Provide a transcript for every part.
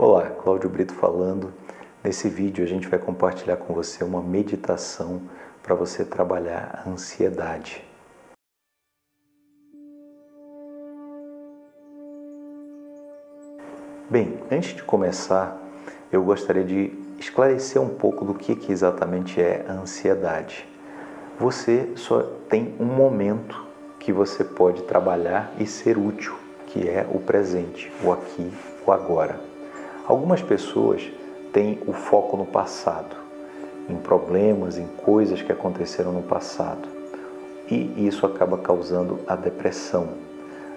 Olá, Cláudio Brito falando. Nesse vídeo a gente vai compartilhar com você uma meditação para você trabalhar a ansiedade. Bem, antes de começar, eu gostaria de esclarecer um pouco do que, que exatamente é a ansiedade. Você só tem um momento que você pode trabalhar e ser útil, que é o presente, o aqui, o agora. Algumas pessoas têm o foco no passado, em problemas, em coisas que aconteceram no passado. E isso acaba causando a depressão.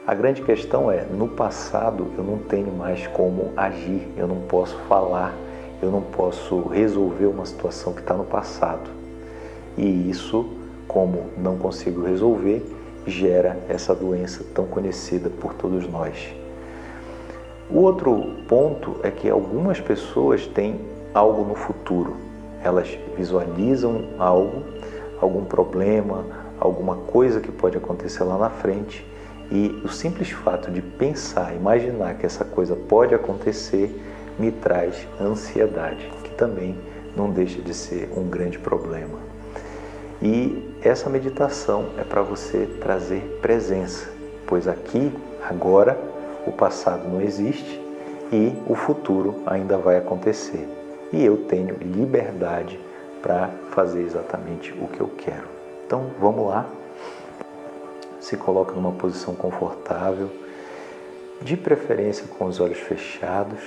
A grande questão é, no passado eu não tenho mais como agir, eu não posso falar, eu não posso resolver uma situação que está no passado. E isso, como não consigo resolver, gera essa doença tão conhecida por todos nós. O outro ponto é que algumas pessoas têm algo no futuro. Elas visualizam algo, algum problema, alguma coisa que pode acontecer lá na frente e o simples fato de pensar, imaginar que essa coisa pode acontecer me traz ansiedade, que também não deixa de ser um grande problema. E essa meditação é para você trazer presença, pois aqui, agora, o passado não existe e o futuro ainda vai acontecer. E eu tenho liberdade para fazer exatamente o que eu quero. Então vamos lá. Se coloca numa posição confortável, de preferência com os olhos fechados.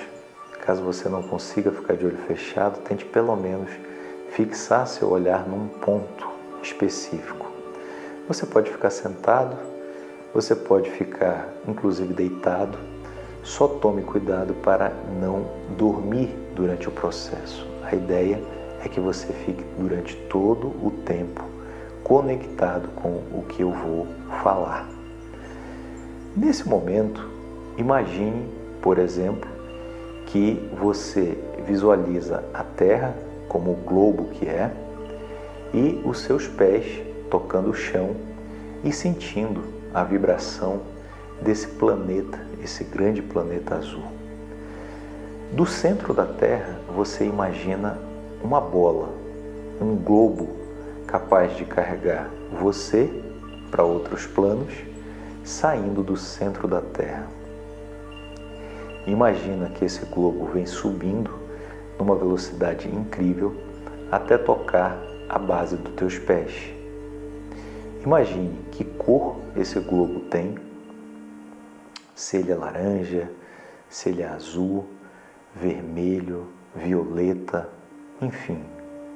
Caso você não consiga ficar de olho fechado, tente pelo menos fixar seu olhar num ponto específico. Você pode ficar sentado você pode ficar, inclusive, deitado. Só tome cuidado para não dormir durante o processo. A ideia é que você fique durante todo o tempo conectado com o que eu vou falar. Nesse momento, imagine, por exemplo, que você visualiza a Terra como o globo que é e os seus pés tocando o chão e sentindo a vibração desse planeta, esse grande planeta azul. Do centro da Terra, você imagina uma bola, um globo capaz de carregar você para outros planos, saindo do centro da Terra. Imagina que esse globo vem subindo numa velocidade incrível até tocar a base dos teus pés. Imagine que cor esse globo tem, se ele é laranja, se ele é azul, vermelho, violeta, enfim,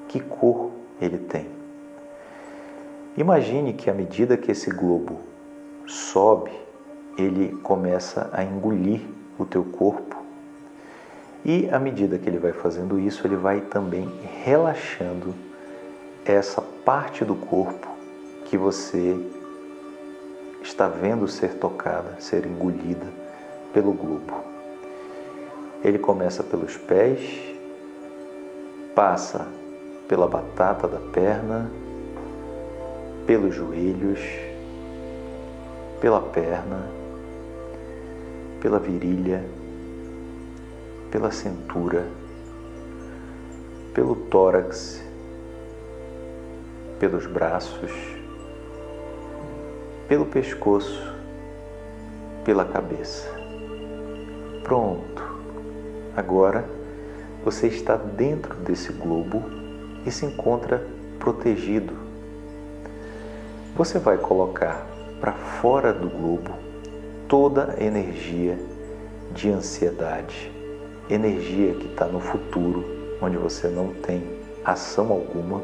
que cor ele tem. Imagine que à medida que esse globo sobe, ele começa a engolir o teu corpo e à medida que ele vai fazendo isso, ele vai também relaxando essa parte do corpo que você está vendo ser tocada, ser engolida pelo globo. Ele começa pelos pés, passa pela batata da perna, pelos joelhos, pela perna, pela virilha, pela cintura, pelo tórax, pelos braços, pelo pescoço, pela cabeça. Pronto. Agora você está dentro desse globo e se encontra protegido. Você vai colocar para fora do globo toda a energia de ansiedade, energia que está no futuro, onde você não tem ação alguma,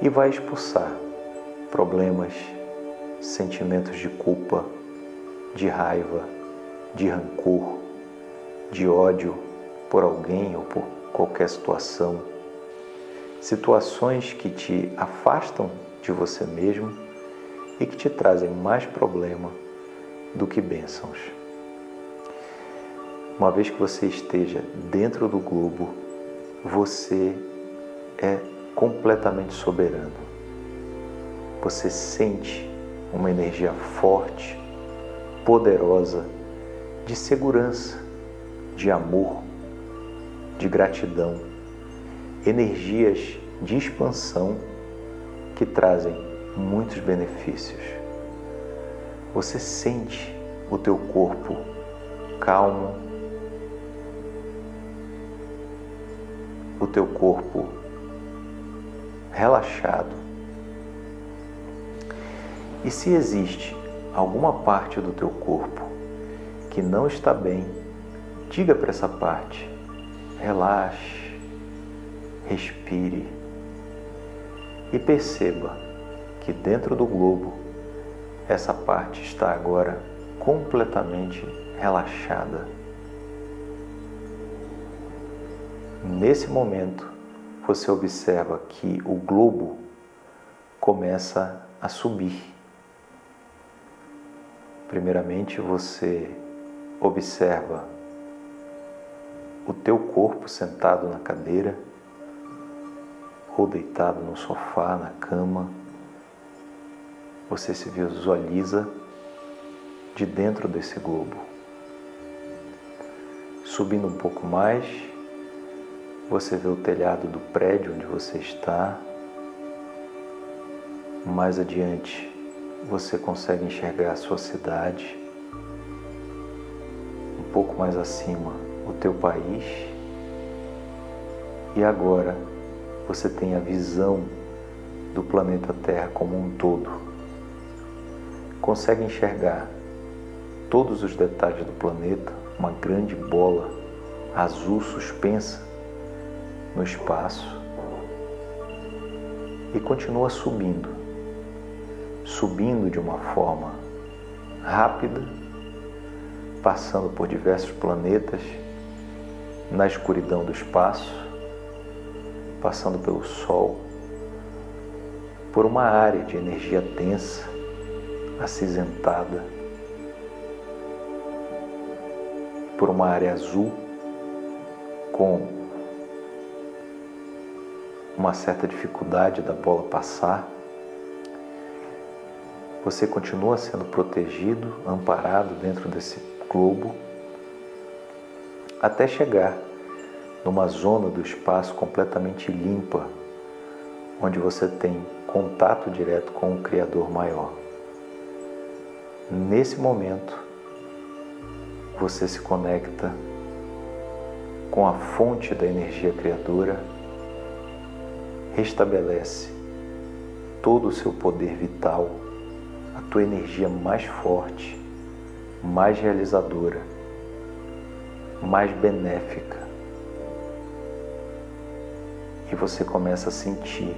e vai expulsar problemas, sentimentos de culpa, de raiva, de rancor, de ódio por alguém ou por qualquer situação, situações que te afastam de você mesmo e que te trazem mais problema do que bênçãos. Uma vez que você esteja dentro do globo, você é completamente soberano. Você sente uma energia forte, poderosa, de segurança, de amor, de gratidão, energias de expansão que trazem muitos benefícios. Você sente o teu corpo calmo, o teu corpo relaxado. E se existe alguma parte do teu corpo que não está bem, diga para essa parte: relaxe, respire e perceba que dentro do globo essa parte está agora completamente relaxada. Nesse momento, você observa que o globo começa a subir. Primeiramente, você observa o teu corpo sentado na cadeira ou deitado no sofá, na cama. Você se visualiza de dentro desse globo. Subindo um pouco mais, você vê o telhado do prédio onde você está. Mais adiante, você consegue enxergar a sua cidade. Um pouco mais acima, o teu país. E agora, você tem a visão do planeta Terra como um todo. Consegue enxergar todos os detalhes do planeta, uma grande bola azul suspensa no espaço e continua subindo, subindo de uma forma rápida, passando por diversos planetas na escuridão do espaço, passando pelo Sol, por uma área de energia densa, acinzentada, por uma área azul com uma certa dificuldade da bola passar, você continua sendo protegido, amparado dentro desse globo, até chegar numa zona do espaço completamente limpa, onde você tem contato direto com o Criador maior. Nesse momento, você se conecta com a fonte da energia criadora restabelece todo o seu poder vital, a tua energia mais forte, mais realizadora, mais benéfica. E você começa a sentir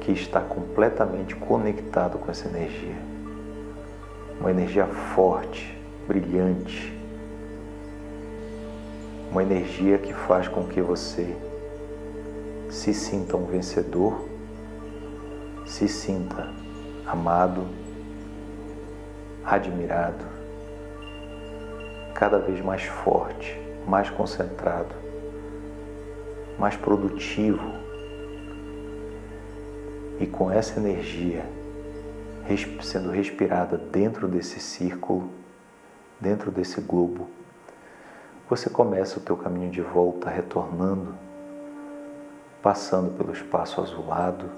que está completamente conectado com essa energia. Uma energia forte, brilhante. Uma energia que faz com que você se sinta um vencedor, se sinta amado, admirado, cada vez mais forte, mais concentrado, mais produtivo. E com essa energia sendo respirada dentro desse círculo, dentro desse globo, você começa o teu caminho de volta retornando passando pelo espaço azulado,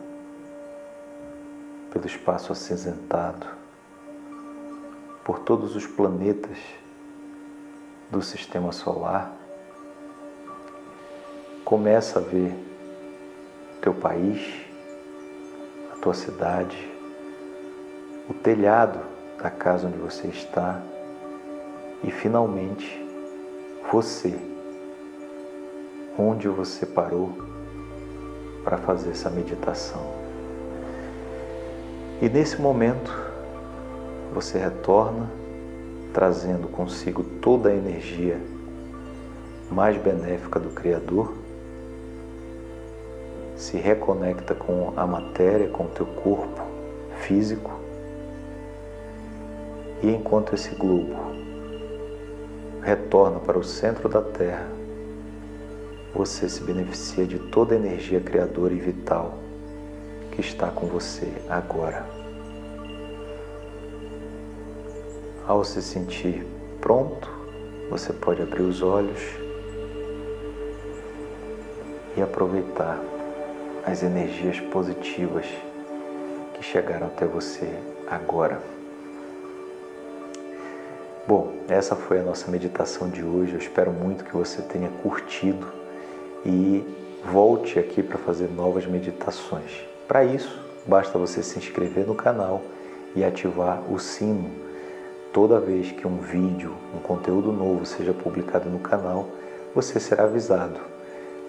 pelo espaço acinzentado, por todos os planetas do sistema solar. Começa a ver teu país, a tua cidade, o telhado da casa onde você está e finalmente você, onde você parou para fazer essa meditação. E nesse momento, você retorna trazendo consigo toda a energia mais benéfica do Criador, se reconecta com a matéria, com o teu corpo físico, e enquanto esse globo retorna para o centro da Terra, você se beneficia de toda a energia criadora e vital que está com você agora. Ao se sentir pronto, você pode abrir os olhos e aproveitar as energias positivas que chegaram até você agora. Bom, essa foi a nossa meditação de hoje. Eu espero muito que você tenha curtido e volte aqui para fazer novas meditações. Para isso, basta você se inscrever no canal e ativar o sino. Toda vez que um vídeo, um conteúdo novo seja publicado no canal, você será avisado.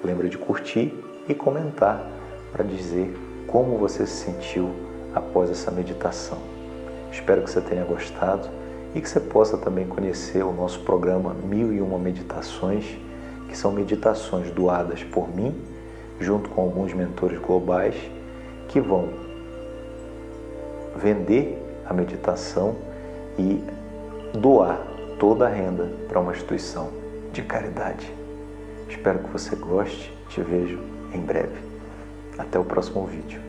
Lembra de curtir e comentar para dizer como você se sentiu após essa meditação. Espero que você tenha gostado e que você possa também conhecer o nosso programa Mil e Uma Meditações, que são meditações doadas por mim, junto com alguns mentores globais, que vão vender a meditação e doar toda a renda para uma instituição de caridade. Espero que você goste. Te vejo em breve. Até o próximo vídeo.